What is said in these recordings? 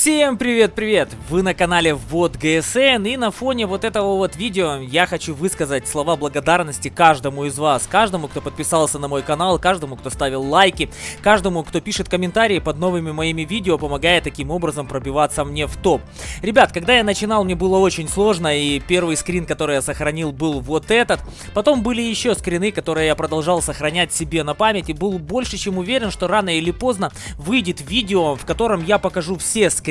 Всем привет-привет! Вы на канале Вот ГСН и на фоне вот этого вот видео я хочу высказать слова благодарности каждому из вас, каждому, кто подписался на мой канал, каждому, кто ставил лайки, каждому, кто пишет комментарии под новыми моими видео, помогая таким образом пробиваться мне в топ. Ребят, когда я начинал, мне было очень сложно, и первый скрин, который я сохранил, был вот этот. Потом были еще скрины, которые я продолжал сохранять себе на память, и был больше чем уверен, что рано или поздно выйдет видео, в котором я покажу все скрины,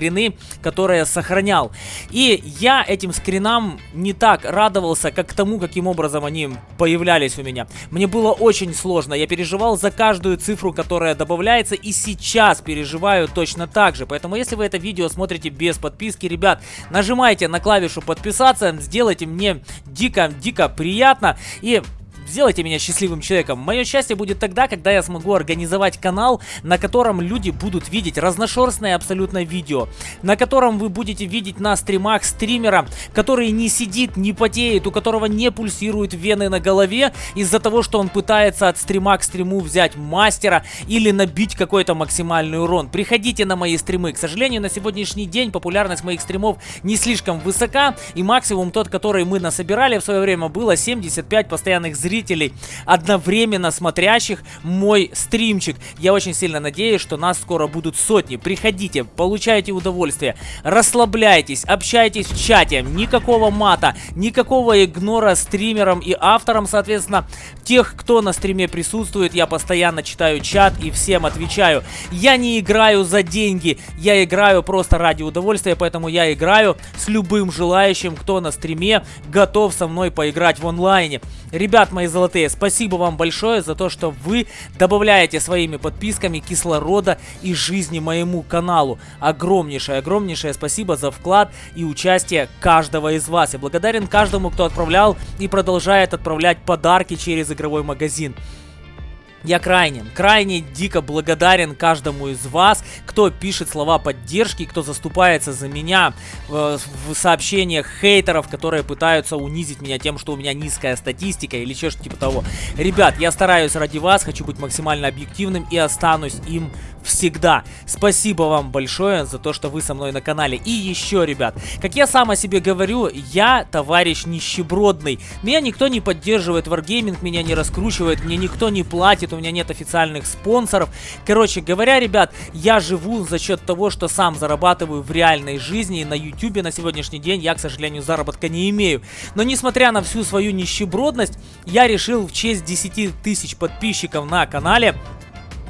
которые сохранял. И я этим скринам не так радовался, как тому, каким образом они появлялись у меня. Мне было очень сложно, я переживал за каждую цифру, которая добавляется, и сейчас переживаю точно так же. Поэтому, если вы это видео смотрите без подписки, ребят, нажимайте на клавишу подписаться, сделайте мне дико-дико приятно. И Сделайте меня счастливым человеком. Мое счастье будет тогда, когда я смогу организовать канал, на котором люди будут видеть разношерстное абсолютно видео. На котором вы будете видеть на стримах стримера, который не сидит, не потеет, у которого не пульсируют вены на голове из-за того, что он пытается от стрима к стриму взять мастера или набить какой-то максимальный урон. Приходите на мои стримы. К сожалению, на сегодняшний день популярность моих стримов не слишком высока, и максимум тот, который мы насобирали в свое время, было 75 постоянных зрителей зрителей, одновременно смотрящих мой стримчик. Я очень сильно надеюсь, что нас скоро будут сотни. Приходите, получайте удовольствие, расслабляйтесь, общайтесь в чате. Никакого мата, никакого игнора стримерам и авторам, соответственно, тех, кто на стриме присутствует. Я постоянно читаю чат и всем отвечаю. Я не играю за деньги, я играю просто ради удовольствия, поэтому я играю с любым желающим, кто на стриме готов со мной поиграть в онлайне. Ребят мои золотые, спасибо вам большое за то, что вы добавляете своими подписками кислорода и жизни моему каналу. Огромнейшее, огромнейшее спасибо за вклад и участие каждого из вас. Я благодарен каждому, кто отправлял и продолжает отправлять подарки через игровой магазин. Я крайне, крайне дико благодарен каждому из вас, кто пишет слова поддержки, кто заступается за меня э, в сообщениях хейтеров, которые пытаются унизить меня тем, что у меня низкая статистика или что-то типа того. Ребят, я стараюсь ради вас, хочу быть максимально объективным и останусь им всегда. Спасибо вам большое за то, что вы со мной на канале. И еще, ребят, как я сам о себе говорю, я товарищ нищебродный. Меня никто не поддерживает, Wargaming меня не раскручивает, мне никто не платит, у меня нет официальных спонсоров. Короче говоря, ребят, я живу за счет того, что сам зарабатываю в реальной жизни. И на YouTube на сегодняшний день я, к сожалению, заработка не имею. Но несмотря на всю свою нищебродность, я решил в честь 10 тысяч подписчиков на канале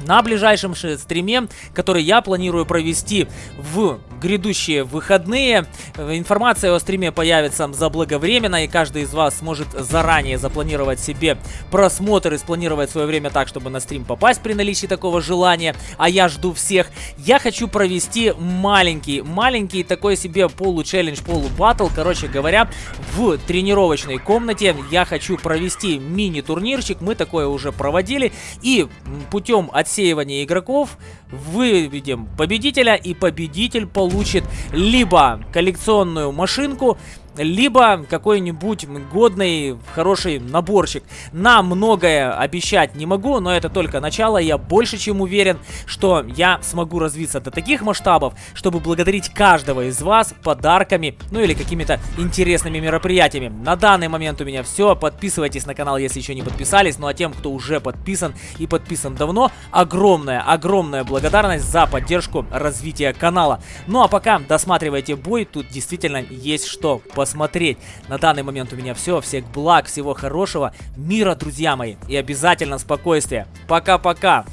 на ближайшем стриме, который я планирую провести в грядущие выходные. Информация о стриме появится заблаговременно, и каждый из вас сможет заранее запланировать себе просмотр и спланировать свое время так, чтобы на стрим попасть при наличии такого желания. А я жду всех. Я хочу провести маленький, маленький такой себе полу-челлендж, полу-баттл. Короче говоря, в тренировочной комнате я хочу провести мини-турнирчик. Мы такое уже проводили. И путем отсеивания игроков выведем победителя. И победитель получит либо коллекционную машинку, либо какой-нибудь годный, хороший наборчик. На многое обещать не могу, но это только начало. Я больше чем уверен, что я смогу развиться до таких масштабов, чтобы благодарить каждого из вас подарками, ну или какими-то интересными мероприятиями. На данный момент у меня все. Подписывайтесь на канал, если еще не подписались. Ну а тем, кто уже подписан и подписан давно, огромная, огромная благодарность за поддержку развития канала. Ну а пока досматривайте бой, тут действительно есть что посмотреть. На данный момент у меня все. Всех благ, всего хорошего, мира, друзья мои. И обязательно спокойствия. Пока-пока.